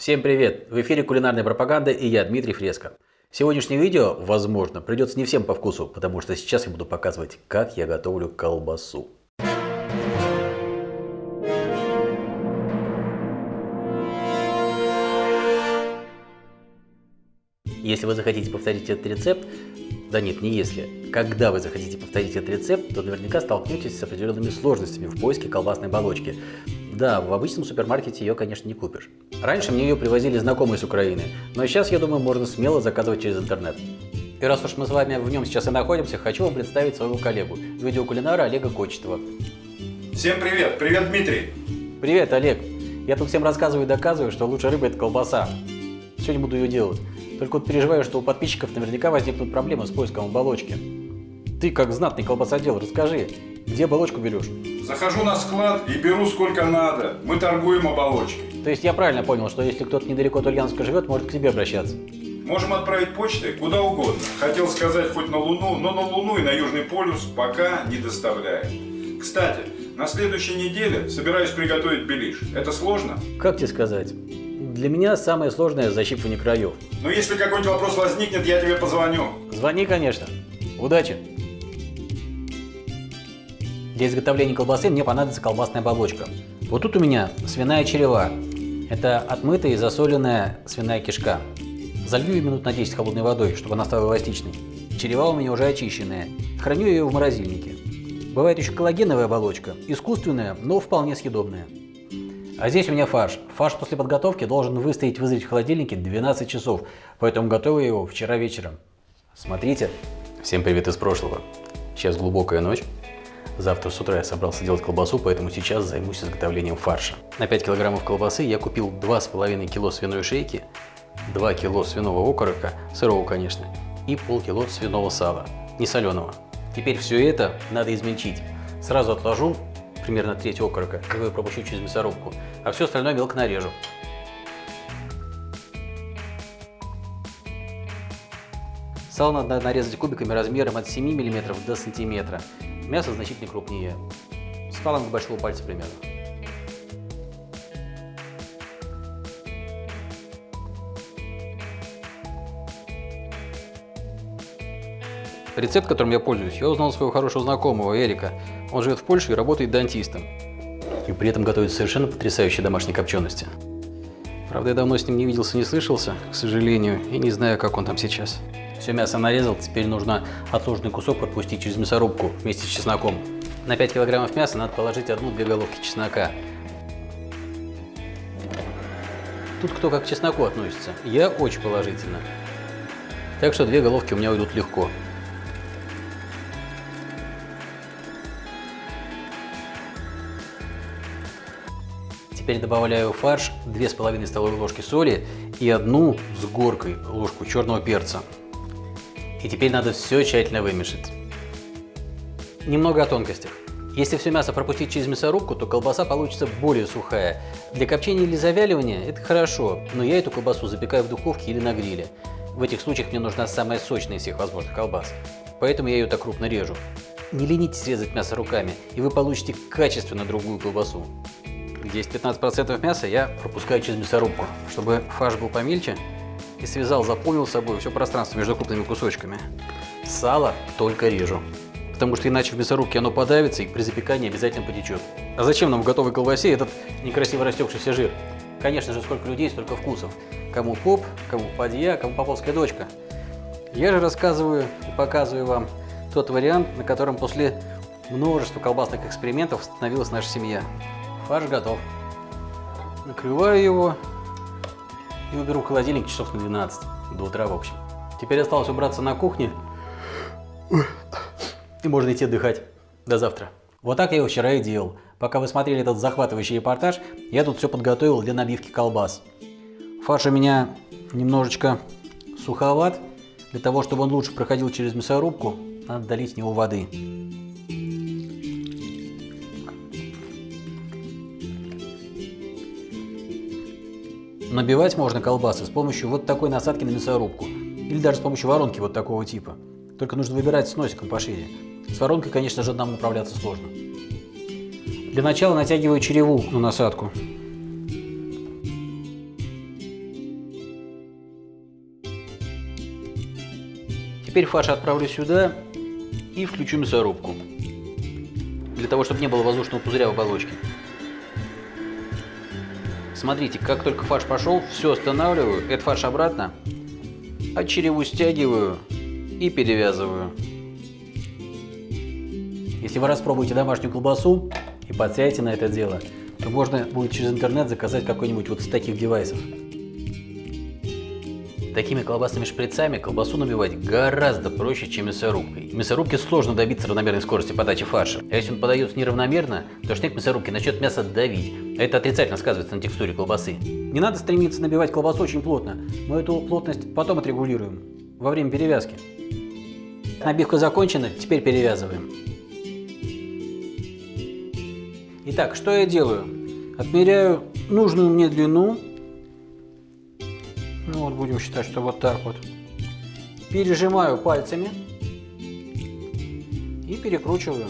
Всем привет! В эфире кулинарная пропаганда и я, Дмитрий Фреско. Сегодняшнее видео, возможно, придется не всем по вкусу, потому что сейчас я буду показывать, как я готовлю колбасу. Если вы захотите повторить этот рецепт, да нет, не если. Когда вы захотите повторить этот рецепт, то наверняка столкнетесь с определенными сложностями в поиске колбасной оболочки. Да, в обычном супермаркете ее, конечно, не купишь. Раньше мне ее привозили знакомые с Украины, но сейчас, я думаю, можно смело заказывать через интернет. И раз уж мы с вами в нем сейчас и находимся, хочу вам представить своего коллегу, видеокулинара Олега Кочетова. Всем привет! Привет, Дмитрий! Привет, Олег! Я тут всем рассказываю и доказываю, что лучшая рыба – это колбаса. Сегодня буду ее делать. Только вот переживаю, что у подписчиков наверняка возникнут проблемы с поиском оболочки. Ты, как знатный колбасодел, расскажи, где оболочку берешь? Захожу на склад и беру сколько надо. Мы торгуем оболочкой. То есть я правильно понял, что если кто-то недалеко от Ульяновска живет, может к тебе обращаться? Можем отправить почтой куда угодно. Хотел сказать хоть на Луну, но на Луну и на Южный полюс пока не доставляем. Кстати, на следующей неделе собираюсь приготовить белиш. Это сложно? Как тебе сказать? Для меня самое сложное – защипывание краев. Но если какой-нибудь вопрос возникнет, я тебе позвоню. Звони, конечно. Удачи! Для изготовления колбасы мне понадобится колбасная оболочка. Вот тут у меня свиная черева. Это отмытая и засоленная свиная кишка. Залью ее минут на 10 холодной водой, чтобы она стала эластичной. Черева у меня уже очищенная. Храню ее в морозильнике. Бывает еще коллагеновая оболочка, искусственная, но вполне съедобная. А здесь у меня фарш. Фарш после подготовки должен выстоять вызреть в холодильнике 12 часов, поэтому готовил его вчера вечером. Смотрите. Всем привет из прошлого. Сейчас глубокая ночь. Завтра с утра я собрался делать колбасу, поэтому сейчас займусь изготовлением фарша. На 5 килограммов колбасы я купил 2,5 кило свиной шейки, 2 кило свиного окорока, сырого, конечно, и полкило свиного сала, не соленого. Теперь все это надо измельчить. Сразу отложу примерно треть окорока, его пропущу через мясорубку, а все остальное мелко нарежу. Сало надо нарезать кубиками размером от 7 мм до сантиметра. Мясо значительно крупнее, с фаланг большого пальца примерно. Рецепт, которым я пользуюсь, я узнал своего хорошего знакомого Эрика. Он живет в Польше и работает дантистом. И при этом готовит совершенно потрясающие домашние копчености. Правда, я давно с ним не виделся, не слышался, к сожалению, и не знаю, как он там сейчас. Все мясо нарезал, теперь нужно отложенный кусок пропустить через мясорубку вместе с чесноком. На 5 килограммов мяса надо положить одну-две головки чеснока. Тут кто как к чесноку относится. Я очень положительно. Так что две головки у меня уйдут легко. Теперь добавляю в фарш 2,5 столовые ложки соли и одну с горкой ложку черного перца. И теперь надо все тщательно вымешать. Немного о тонкостях. Если все мясо пропустить через мясорубку, то колбаса получится более сухая. Для копчения или завяливания это хорошо, но я эту колбасу запекаю в духовке или на гриле. В этих случаях мне нужна самая сочная из всех возможных колбас, поэтому я ее так крупно режу. Не ленитесь резать мясо руками, и вы получите качественно другую колбасу. Где есть 15% мяса, я пропускаю через мясорубку, чтобы фарш был помельче и связал, заполнил собой все пространство между крупными кусочками. Сало только режу, потому что иначе в мясорубке оно подавится и при запекании обязательно потечет. А зачем нам в готовой колбасе этот некрасиво растекшийся жир? Конечно же, сколько людей, столько вкусов. Кому поп, кому подья, кому поповская дочка. Я же рассказываю и показываю вам тот вариант, на котором после множества колбасных экспериментов становилась наша семья. Фарш готов. Накрываю его и уберу в холодильник часов на 12, до утра в общем. Теперь осталось убраться на кухне, и можно идти отдыхать. До завтра. Вот так я его вчера и делал. Пока вы смотрели этот захватывающий репортаж, я тут все подготовил для набивки колбас. Фарш у меня немножечко суховат. Для того, чтобы он лучше проходил через мясорубку, надо долить в него воды. Набивать можно колбасы с помощью вот такой насадки на мясорубку, или даже с помощью воронки вот такого типа. Только нужно выбирать с носиком пошире. С воронкой, конечно же, одному управляться сложно. Для начала натягиваю череву на насадку. Теперь фарш отправлю сюда и включу мясорубку, для того, чтобы не было воздушного пузыря в оболочке. Смотрите, как только фарш пошел, все останавливаю, этот фарш обратно, а череву стягиваю и перевязываю. Если вы распробуете домашнюю колбасу и подсядете на это дело, то можно будет через интернет заказать какой-нибудь вот из таких девайсов. Такими колбасными шприцами колбасу набивать гораздо проще, чем мясорубкой. В мясорубке сложно добиться равномерной скорости подачи фарша. А если он подается неравномерно, то шнек мясорубки начнет мясо давить. Это отрицательно сказывается на текстуре колбасы. Не надо стремиться набивать колбасу очень плотно. Мы эту плотность потом отрегулируем, во время перевязки. Набивка закончена, теперь перевязываем. Итак, что я делаю? Отмеряю нужную мне длину ну вот будем считать, что вот так вот. Пережимаю пальцами и перекручиваю.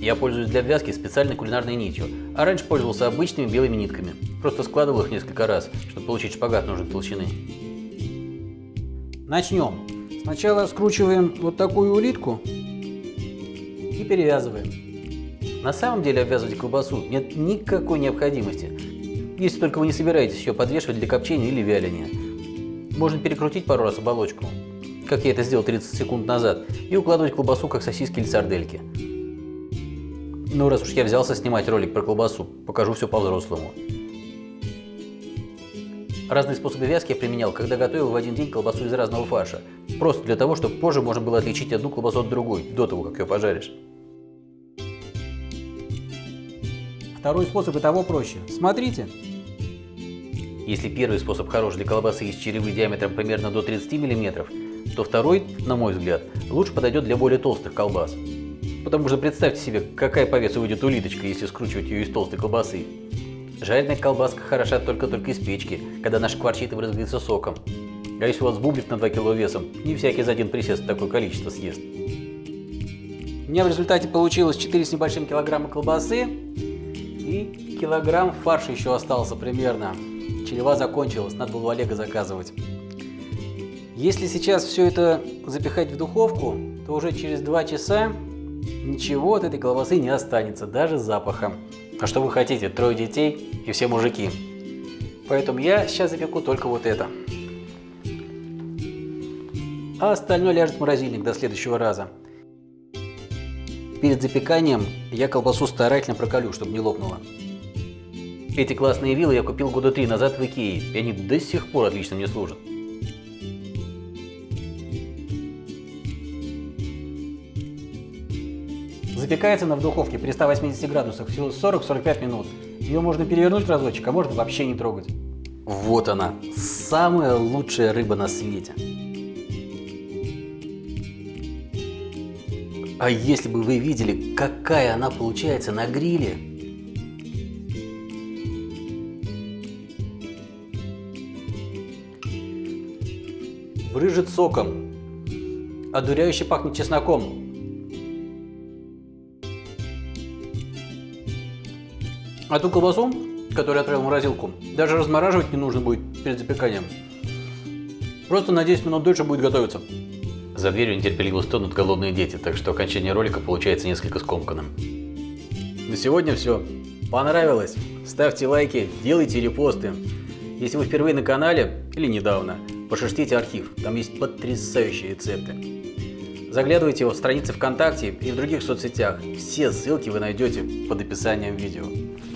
Я пользуюсь для обвязки специальной кулинарной нитью, а раньше пользовался обычными белыми нитками. Просто складывал их несколько раз, чтобы получить шпагат нужной толщины. Начнем. Сначала скручиваем вот такую улитку и перевязываем. На самом деле обвязывать колбасу нет никакой необходимости, если только вы не собираетесь ее подвешивать для копчения или вяления. Можно перекрутить пару раз оболочку, как я это сделал 30 секунд назад, и укладывать колбасу как сосиски или сардельки. Ну, раз уж я взялся снимать ролик про колбасу, покажу все по-взрослому. Разные способы вязки я применял, когда готовил в один день колбасу из разного фарша. Просто для того, чтобы позже можно было отличить одну колбасу от другой, до того, как ее пожаришь. Второй способ и того проще. Смотрите. Если первый способ хорош для колбасы из черевы диаметром примерно до 30 мм, то второй, на мой взгляд, лучше подойдет для более толстых колбас. Потому что представьте себе, какая по весу выйдет улиточка, если скручивать ее из толстой колбасы. Жареная колбаска хороша только-только из печки, когда она шкварчит и брызгается соком. А если у вас бублик на 2 кг весом, не всякий за один присест такое количество съест. У меня в результате получилось 4 с небольшим килограмма колбасы, килограмм фарша еще остался примерно. Черева закончилась, надо было у Олега заказывать. Если сейчас все это запихать в духовку, то уже через 2 часа ничего от этой колбасы не останется, даже запаха. А что вы хотите, трое детей и все мужики. Поэтому я сейчас запеку только вот это. А остальное ляжет в морозильник до следующего раза. Перед запеканием я колбасу старательно прокалю, чтобы не лопнула. Эти классные вилы я купил года три назад в Икее, и они до сих пор отлично мне служат. Запекается она в духовке при 180 градусах всего 40-45 минут. Ее можно перевернуть разочек, а можно вообще не трогать. Вот она, самая лучшая рыба на свете. А если бы вы видели, какая она получается на гриле. Брыжет соком, одуряюще пахнет чесноком. А ту колбасу, которую я отправил в морозилку, даже размораживать не нужно будет перед запеканием. Просто на 10 минут дольше будет готовиться. За дверью нетерпеливо стонут голодные дети, так что окончание ролика получается несколько скомканным. На сегодня все. Понравилось? Ставьте лайки, делайте репосты. Если вы впервые на канале или недавно, пошерстите архив, там есть потрясающие рецепты. Заглядывайте в страницы ВКонтакте и в других соцсетях. Все ссылки вы найдете под описанием видео.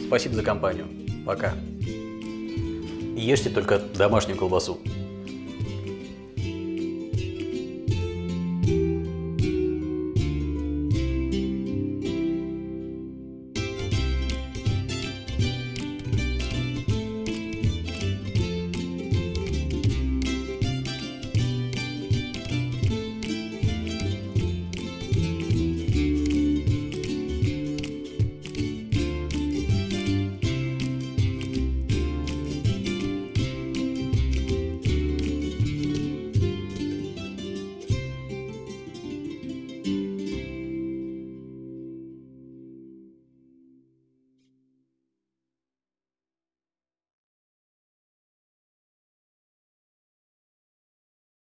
Спасибо за компанию. Пока. Ешьте только домашнюю колбасу.